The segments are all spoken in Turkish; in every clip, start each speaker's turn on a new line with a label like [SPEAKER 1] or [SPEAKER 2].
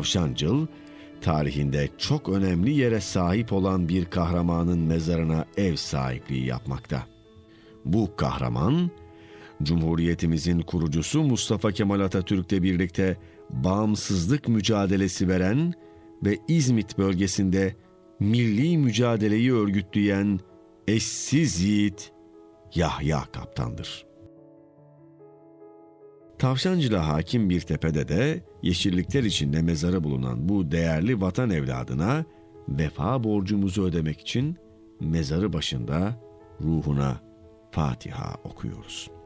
[SPEAKER 1] Tavşancıl, tarihinde çok önemli yere sahip olan bir kahramanın mezarına ev sahipliği yapmakta. Bu kahraman, Cumhuriyetimizin kurucusu Mustafa Kemal Atatürk'le birlikte bağımsızlık mücadelesi veren ve İzmit bölgesinde milli mücadeleyi örgütleyen eşsiz yiğit Yahya Kaptan'dır. Tavşancı'la hakim bir tepede de yeşillikler içinde mezarı bulunan bu değerli vatan evladına vefa borcumuzu ödemek için mezarı başında ruhuna Fatiha okuyoruz.''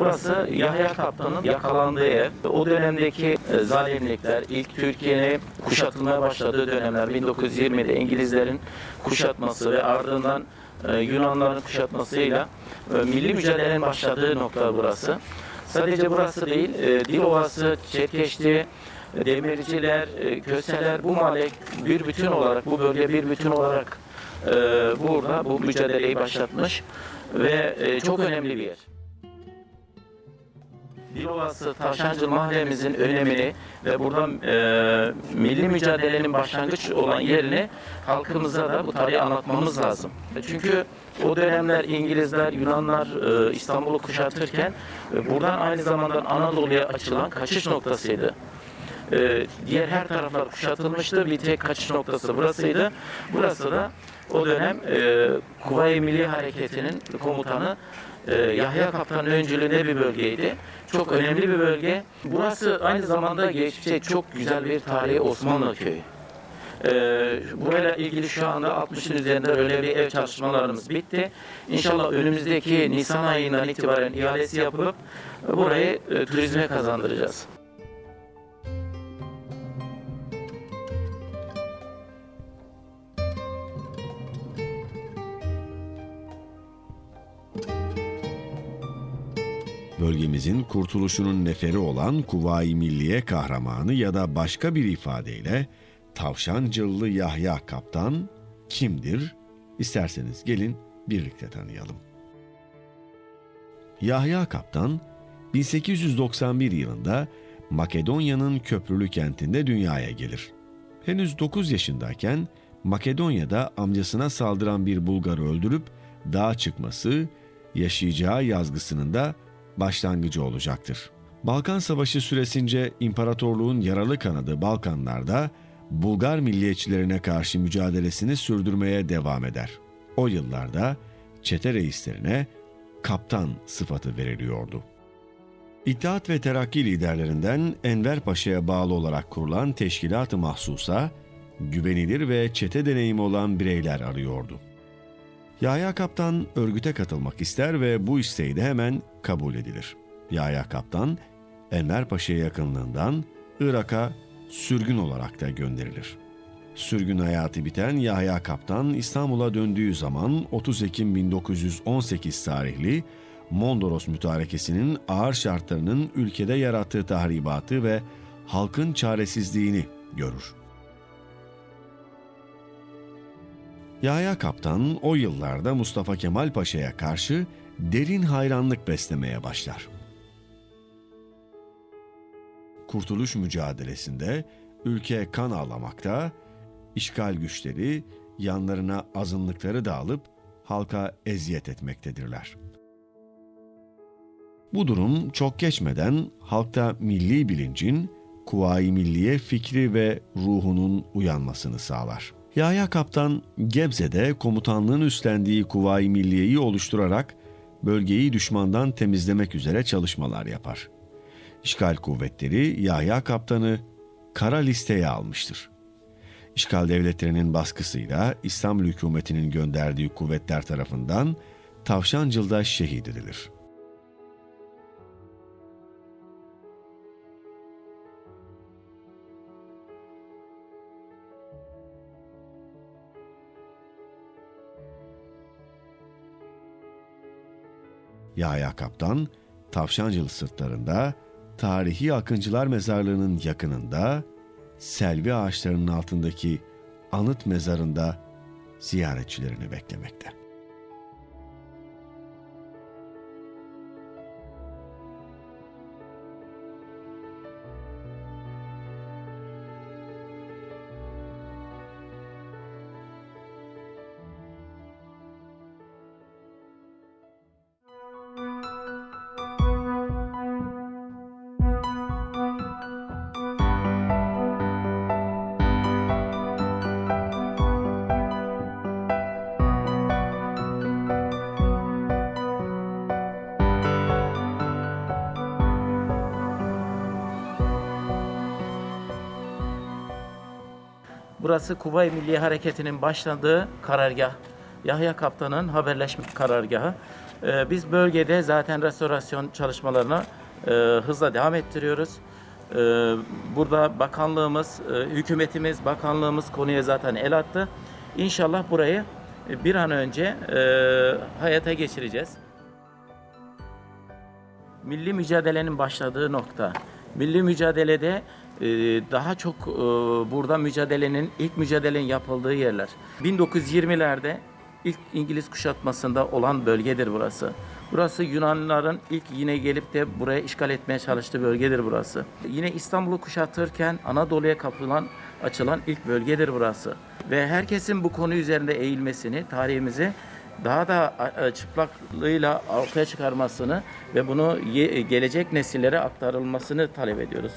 [SPEAKER 2] Burası Yahya Kaptan'ın yakalandığı ev. O dönemdeki e, zalimlikler, ilk Türkiye'nin kuşatılmaya başladığı dönemler 1920'de İngilizlerin kuşatması ve ardından e, Yunanların kuşatmasıyla e, milli mücadelenin başladığı nokta burası. Sadece burası değil, Dilovası, Çetkeşti, Demirciler, Köseler bu mahalle bir bütün olarak, bu bölge bir bütün olarak burada bu mücadeleyi başlatmış ve çok önemli bir yer. Dilovası Tavşancı mahallemizin önemini ve burada e, milli mücadelenin başlangıç olan yerini halkımıza da bu tarihi anlatmamız lazım. Çünkü o dönemler İngilizler, Yunanlar e, İstanbul'u kuşatırken e, buradan aynı zamanda Anadolu'ya açılan kaçış noktasıydı. E, diğer her taraflar kuşatılmıştı. Bir tek kaçış noktası burasıydı. Burası da o dönem e, Kuvayi Milli Hareketi'nin komutanı e, Yahya Kaptan'ın öncülüğünde bir bölgeydi. Çok önemli bir bölge. Burası aynı zamanda geçmişte çok güzel bir tarihi Osmanlı köyü. Ee, burayla ilgili şu anda 60'ın üzerinde öyle bir ev çalışmalarımız bitti. İnşallah önümüzdeki Nisan ayından itibaren ihalesi yapıp burayı e, turizme kazandıracağız.
[SPEAKER 1] Bölgemizin kurtuluşunun neferi olan Kuvayi Milliye kahramanı ya da başka bir ifadeyle Tavşancıllı Yahya Kaptan kimdir? İsterseniz gelin birlikte tanıyalım. Yahya Kaptan 1891 yılında Makedonya'nın köprülü kentinde dünyaya gelir. Henüz 9 yaşındayken Makedonya'da amcasına saldıran bir Bulgarı öldürüp dağa çıkması, yaşayacağı yazgısının da başlangıcı olacaktır. Balkan Savaşı süresince imparatorluğun yaralı kanadı Balkanlarda Bulgar milliyetçilerine karşı mücadelesini sürdürmeye devam eder. O yıllarda çete reislerine kaptan sıfatı veriliyordu. İttihat ve Terakki liderlerinden Enver Paşa'ya bağlı olarak kurulan teşkilat-ı mahsusa, güvenilir ve çete deneyimi olan bireyler arıyordu. Yahya Kaptan örgüte katılmak ister ve bu isteği de hemen kabul edilir. Yahya Kaptan, Enver Paşa'ya yakınlığından Irak'a sürgün olarak da gönderilir. Sürgün hayatı biten Yahya Kaptan İstanbul'a döndüğü zaman 30 Ekim 1918 tarihli Mondros mütarekesinin ağır şartlarının ülkede yarattığı tahribatı ve halkın çaresizliğini görür. Yahya Kaptan o yıllarda Mustafa Kemal Paşa'ya karşı derin hayranlık beslemeye başlar. Kurtuluş mücadelesinde ülke kan ağlamakta, işgal güçleri yanlarına azınlıkları da alıp halka eziyet etmektedirler. Bu durum çok geçmeden halkta milli bilincin, kuvayi milliye fikri ve ruhunun uyanmasını sağlar. Yahya Kaptan Gebze'de komutanlığın üstlendiği Kuvayi Milliye'yi oluşturarak bölgeyi düşmandan temizlemek üzere çalışmalar yapar. İşgal kuvvetleri Yahya Kaptan'ı kara listeye almıştır. İşgal devletlerinin baskısıyla İstanbul hükümetinin gönderdiği kuvvetler tarafından Tavşancıl'da şehit edilir.'' Yahya Kaptan, Tavşancılı sırtlarında tarihi Akıncılar Mezarlığı'nın yakınında selvi ağaçlarının altındaki anıt mezarında ziyaretçilerini beklemekte.
[SPEAKER 2] Burası Kuvayi Milli Hareketi'nin başladığı karargah. Yahya Kaptan'ın haberleşme karargahı. Ee, biz bölgede zaten restorasyon çalışmalarına e, hızla devam ettiriyoruz. Ee, burada bakanlığımız, e, hükümetimiz, bakanlığımız konuya zaten el attı. İnşallah burayı e, bir an önce e, hayata geçireceğiz. Milli mücadelenin başladığı nokta. Milli mücadelede e, daha çok e, burada mücadelenin, ilk mücadelenin yapıldığı yerler. 1920'lerde ilk İngiliz kuşatmasında olan bölgedir burası. Burası Yunanlıların ilk yine gelip de buraya işgal etmeye çalıştığı bölgedir burası. Yine İstanbul'u kuşatırken Anadolu'ya kapılan, açılan ilk bölgedir burası. Ve herkesin bu konu üzerinde eğilmesini, tarihimizi daha da e, çıplaklığıyla ortaya çıkarmasını ve bunu ye- gelecek nesillere aktarılmasını talep ediyoruz.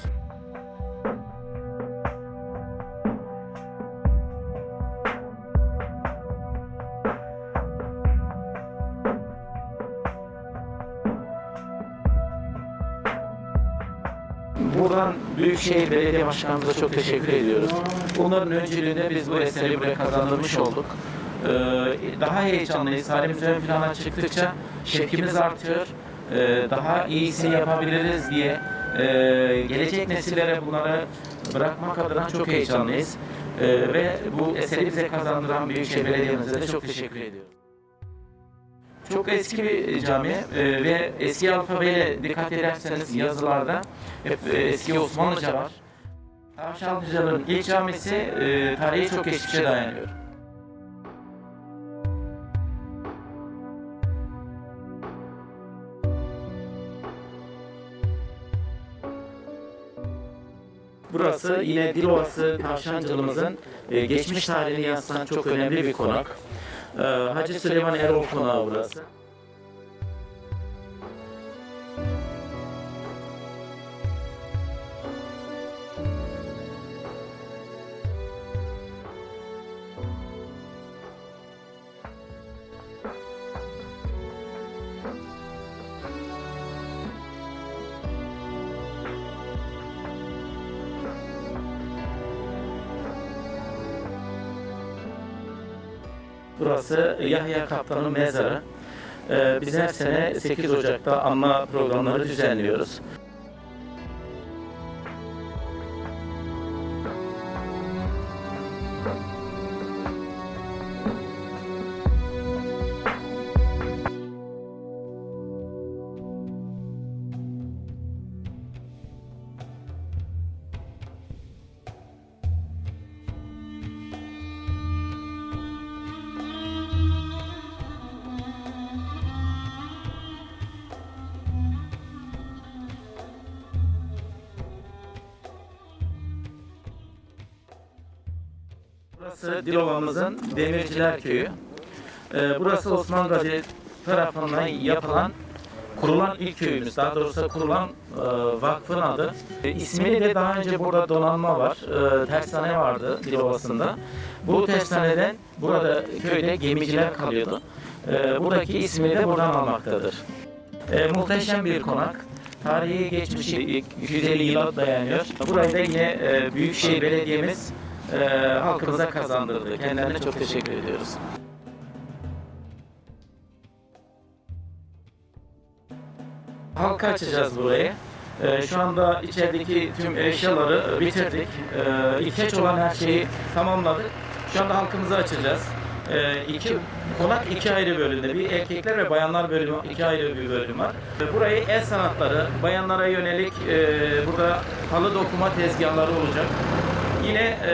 [SPEAKER 2] Buradan Büyükşehir Belediye Başkanımıza çok teşekkür ediyoruz. Onların öncülüğünde biz bu eseri buraya kazandırmış olduk. Ee, daha heyecanlıyız. Halimiz ön plana çıktıkça şevkimiz artıyor. Ee, daha iyisini yapabiliriz diye e, gelecek nesillere bunları bırakmak adına çok heyecanlıyız. Ee, ve bu eseri bize kazandıran Büyükşehir Belediye'mize de çok teşekkür ediyoruz. Çok eski bir cami e, ve eski alfabeyle dikkat ederseniz yazılarda hep e, eski Osmanlıca var. Tavşanlıcaların ilk camisi e, tarihi çok geçmişe dayanıyor. Burası yine Dilovası Tavşancılığımızın e, geçmiş tarihini yansıtan çok önemli bir konak. E, Hacı Süleyman Erol Konağı burası. Burası Yahya Kaptan'ın mezarı. Ee, biz her sene 8 Ocak'ta anma programları düzenliyoruz. Burası Dilova'mızın Demirciler Köyü. Ee, burası Osman Gazi tarafından yapılan, kurulan ilk köyümüz. Daha doğrusu kurulan e, vakfın adı. E, ismini de daha önce burada donanma var. E, tersane vardı Dilovası'nda. Bu tersaneden burada köyde gemiciler kalıyordu. E, buradaki ismini de buradan almaktadır. E, muhteşem bir konak. Tarihi geçmişi 250 yıla dayanıyor. Burayı da yine e, Büyükşehir Belediye'miz e, halkımıza kazandırdı. Kendilerine çok teşekkür ediyoruz. Halka açacağız burayı. E, şu anda içerideki tüm eşyaları bitirdik. E, ihtiyaç olan her şeyi tamamladık. Şu anda halkımıza açacağız. e, iki konak iki ayrı bölümde. Bir erkekler ve bayanlar bölümü iki ayrı bir bölüm var. Burayı el sanatları, bayanlara yönelik e, burada halı dokuma tezgahları olacak. Yine e,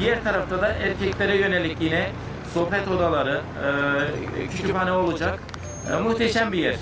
[SPEAKER 2] diğer tarafta da erkeklere yönelik yine sohbet odaları, e, kütüphane olacak. E, muhteşem bir yer.